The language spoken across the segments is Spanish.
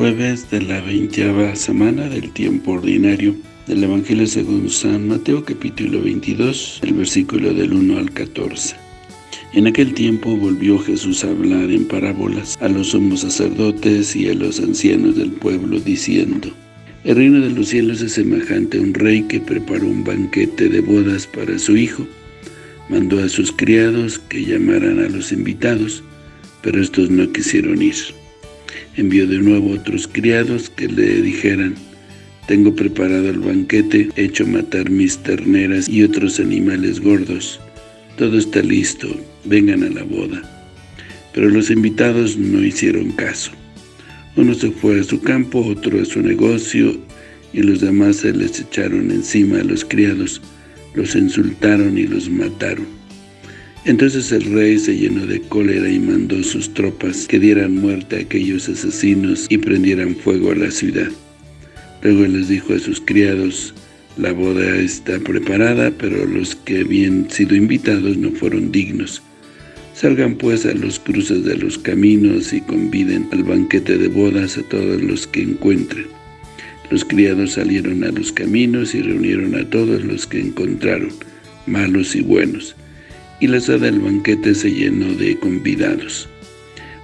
Jueves de la veinteava semana del tiempo ordinario del Evangelio según San Mateo capítulo 22, el versículo del 1 al 14. En aquel tiempo volvió Jesús a hablar en parábolas a los sumos sacerdotes y a los ancianos del pueblo, diciendo, El reino de los cielos es semejante a un rey que preparó un banquete de bodas para su hijo. Mandó a sus criados que llamaran a los invitados, pero estos no quisieron ir. Envió de nuevo otros criados que le dijeran, Tengo preparado el banquete, hecho matar mis terneras y otros animales gordos. Todo está listo, vengan a la boda. Pero los invitados no hicieron caso. Uno se fue a su campo, otro a su negocio, y los demás se les echaron encima a los criados, los insultaron y los mataron. Entonces el rey se llenó de cólera y mandó sus tropas que dieran muerte a aquellos asesinos y prendieran fuego a la ciudad. Luego les dijo a sus criados, la boda está preparada, pero los que habían sido invitados no fueron dignos. Salgan pues a los cruces de los caminos y conviden al banquete de bodas a todos los que encuentren. Los criados salieron a los caminos y reunieron a todos los que encontraron, malos y buenos y la sala del banquete se llenó de convidados.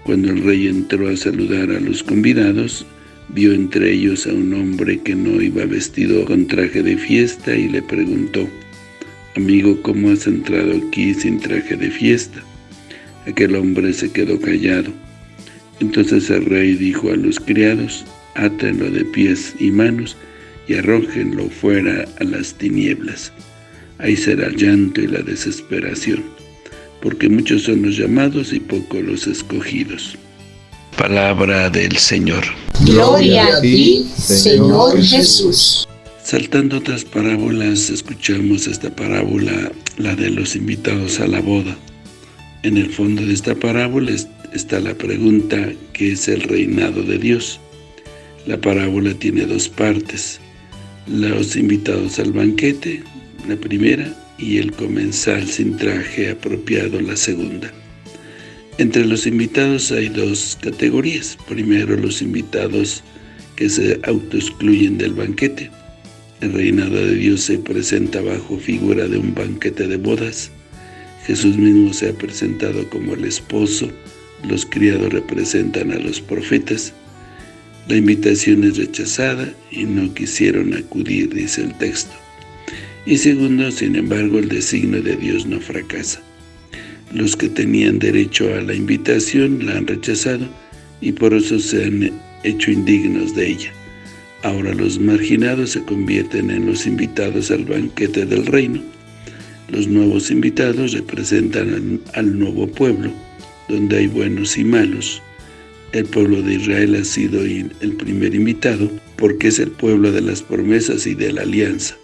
Cuando el rey entró a saludar a los convidados, vio entre ellos a un hombre que no iba vestido con traje de fiesta y le preguntó, «Amigo, ¿cómo has entrado aquí sin traje de fiesta?» Aquel hombre se quedó callado. Entonces el rey dijo a los criados, «Átenlo de pies y manos y arrójenlo fuera a las tinieblas» ahí será el llanto y la desesperación, porque muchos son los llamados y pocos los escogidos. Palabra del Señor. Gloria a ti, Señor Jesús. Saltando otras parábolas, escuchamos esta parábola, la de los invitados a la boda. En el fondo de esta parábola está la pregunta, ¿qué es el reinado de Dios? La parábola tiene dos partes, los invitados al banquete, la primera, y el comensal sin traje apropiado, la segunda. Entre los invitados hay dos categorías. Primero, los invitados que se autoexcluyen del banquete. El reinado de Dios se presenta bajo figura de un banquete de bodas. Jesús mismo se ha presentado como el esposo, los criados representan a los profetas. La invitación es rechazada y no quisieron acudir, dice el texto. Y segundo, sin embargo, el designio de Dios no fracasa. Los que tenían derecho a la invitación la han rechazado y por eso se han hecho indignos de ella. Ahora los marginados se convierten en los invitados al banquete del reino. Los nuevos invitados representan al, nuevo pueblo, donde hay buenos y malos. El pueblo de Israel ha sido el primer invitado porque es el pueblo de las promesas y de la alianza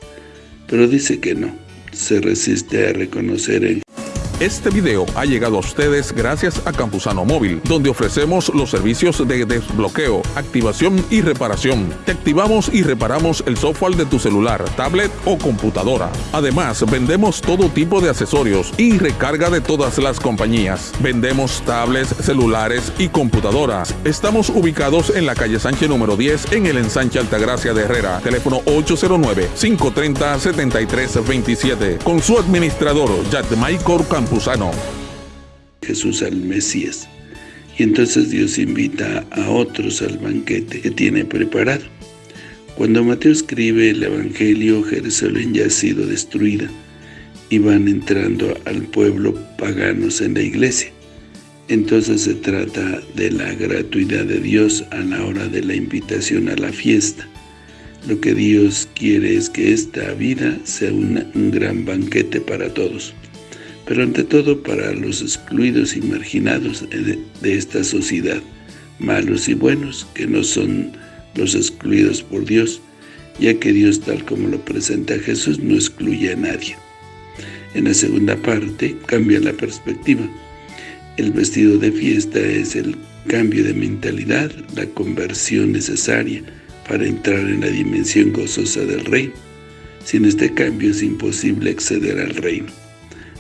pero dice que no, se resiste a reconocer el este video ha llegado a ustedes gracias a Campusano Móvil, donde ofrecemos los servicios de desbloqueo, activación y reparación. Te activamos y reparamos el software de tu celular, tablet o computadora. Además, vendemos todo tipo de accesorios y recarga de todas las compañías. Vendemos tablets, celulares y computadoras. Estamos ubicados en la calle Sánchez número 10 en el ensanche Altagracia de Herrera. Teléfono 809-530-7327. Con su administrador, Jack Michael Jesús al Mesías. Y entonces Dios invita a otros al banquete que tiene preparado. Cuando Mateo escribe el Evangelio, Jerusalén ya ha sido destruida y van entrando al pueblo paganos en la iglesia. Entonces se trata de la gratuidad de Dios a la hora de la invitación a la fiesta. Lo que Dios quiere es que esta vida sea un gran banquete para todos pero ante todo para los excluidos y marginados de, esta sociedad, malos y buenos, que no son los excluidos por Dios, ya que Dios tal como lo presenta Jesús no excluye a nadie. En la segunda parte cambia la perspectiva. El vestido de fiesta es el cambio de mentalidad, la conversión necesaria para entrar en la dimensión gozosa del reino. Sin este cambio es imposible acceder al reino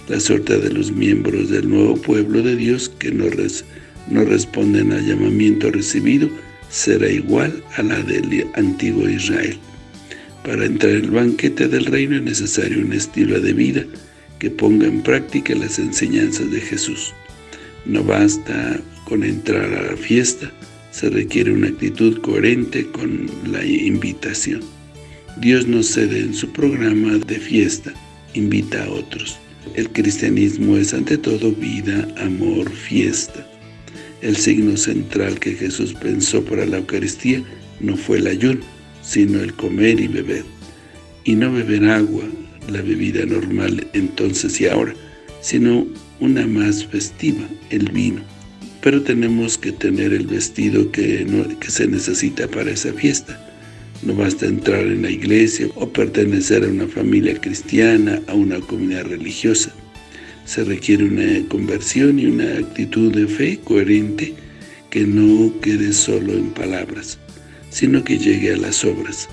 la suerte de los miembros del nuevo pueblo de Dios que no, responden al llamamiento recibido será igual a la del antiguo Israel. Para entrar en el banquete del reino es necesario un estilo de vida que ponga en práctica las enseñanzas de Jesús. No basta con entrar a la fiesta, se requiere una actitud coherente con la invitación. Dios no cede en su programa de fiesta, invita a otros. El cristianismo es ante todo vida, amor, fiesta. El signo central que Jesús pensó para la Eucaristía no fue el ayuno, sino el comer y beber. Y no beber agua, la bebida normal entonces y ahora, sino una más festiva, el vino. Pero tenemos que tener el vestido que, que se necesita para esa fiesta. No basta entrar en la iglesia o pertenecer a una familia cristiana, a una comunidad religiosa. Se requiere una conversión y una actitud de fe coherente que no quede solo en palabras, sino que llegue a las obras,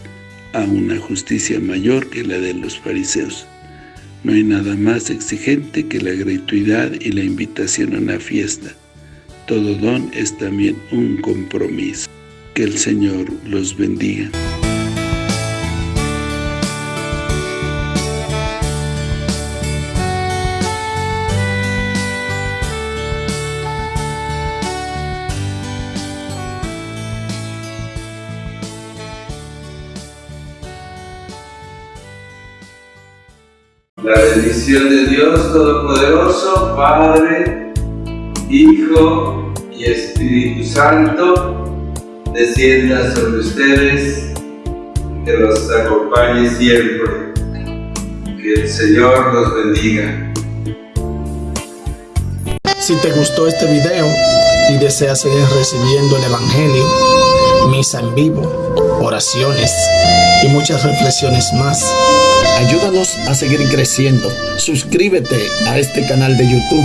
a una justicia mayor que la de los fariseos. No hay nada más exigente que la gratuidad y la invitación a una fiesta. Todo don es también un compromiso. Que el Señor los bendiga. La bendición de Dios Todopoderoso, Padre, Hijo y Espíritu Santo, descienda sobre ustedes, que los acompañe siempre. Que el Señor los bendiga. Si te gustó este video y deseas seguir recibiendo el Evangelio, misa en vivo, oraciones y muchas reflexiones más, Ayúdanos a seguir creciendo. Suscríbete a este canal de YouTube.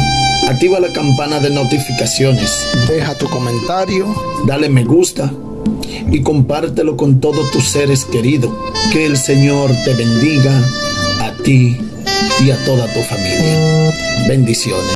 Activa la campana de notificaciones. Deja tu comentario. Dale me gusta. Y compártelo con todos tus seres queridos. Que el Señor te bendiga a ti y a toda tu familia. Bendiciones.